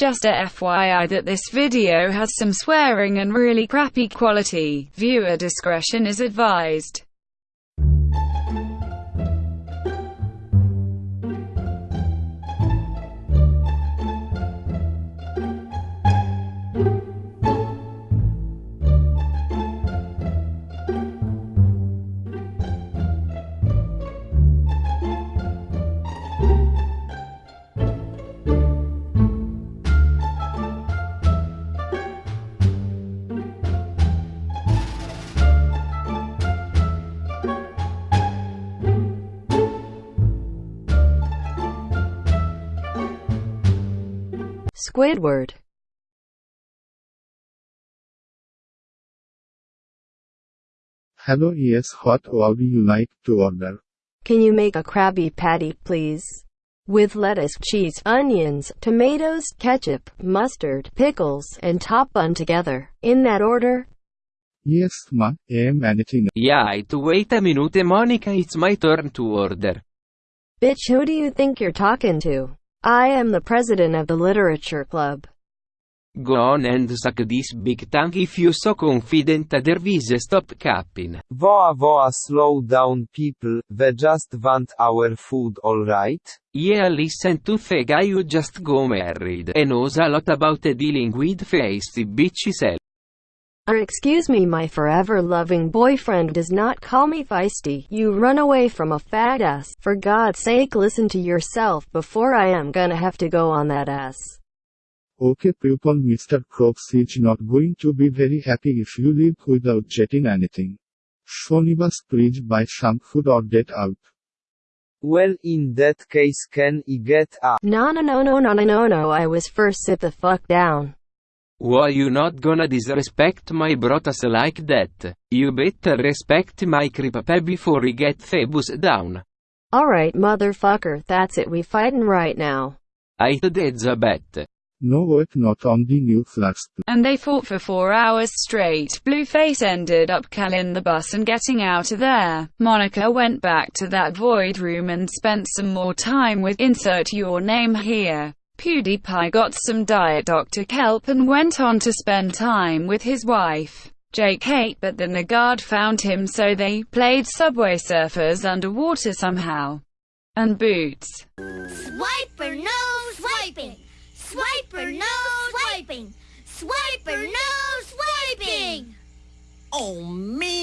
Just a FYI that this video has some swearing and really crappy quality. Viewer discretion is advised. Squidward. Hello yes what would you like to order? Can you make a Krabby Patty, please? With lettuce, cheese, onions, tomatoes, ketchup, mustard, pickles, and top bun together. In that order? Yes ma, am anything. Yeah, it wait a minute Monika it's my turn to order. Bitch who do you think you're talking to? I am the president of the literature club. Go on and suck this big tongue if you so confident there is stop capping. Voa voa slow down people, we just want our food alright? Yeah listen to the guy who just go married and knows a lot about dealing with feisty bitches Or excuse me my forever loving boyfriend does not call me feisty. You run away from a fat ass. For God's sake listen to yourself before I am gonna have to go on that ass. Okay pupil Mr. Crooks is not going to be very happy if you leave without getting anything. Shonibas please buy some food or get out. Well in that case can I get a No no no no no no no no I was first sit the fuck down. Why you not gonna disrespect my brothers like that? You better respect my creep before we get Phoebus down. Alright motherfucker that's it we fighting right now. I that's a bet. No wait not on the new flask. And they fought for four hours straight. Blueface ended up calling the bus and getting out of there. Monika went back to that void room and spent some more time with insert your name here. PewDiePie got some Diet Dr. Kelp and went on to spend time with his wife. Jake Kate but then the Nagard found him so they played Subway Surfers underwater somehow. And Boots. Swiper no swiping. Swiper no swiping. Swiper no swiping. Oh man!